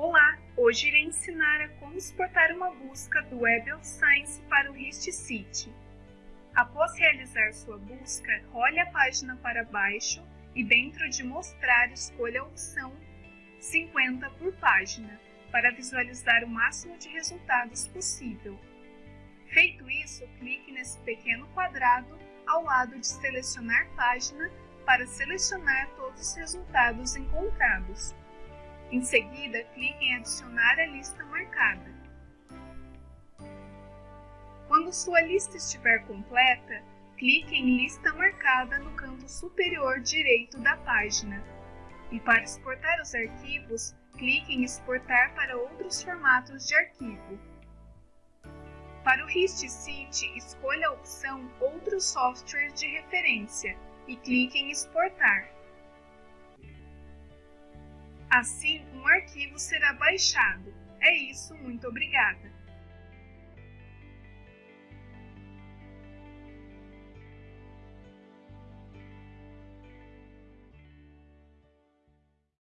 Olá! Hoje irei ensinar a como exportar uma busca do Web of Science para o HistCity. Após realizar sua busca, role a página para baixo e dentro de Mostrar escolha a opção 50 por página para visualizar o máximo de resultados possível. Feito isso, clique nesse pequeno quadrado ao lado de Selecionar página para selecionar todos os resultados encontrados. Em seguida, clique em Adicionar a lista marcada. Quando sua lista estiver completa, clique em Lista marcada no canto superior direito da página. E para exportar os arquivos, clique em Exportar para outros formatos de arquivo. Para o HistCity, escolha a opção Outros softwares de referência e clique em Exportar. Assim, um arquivo será baixado. É isso, muito obrigada!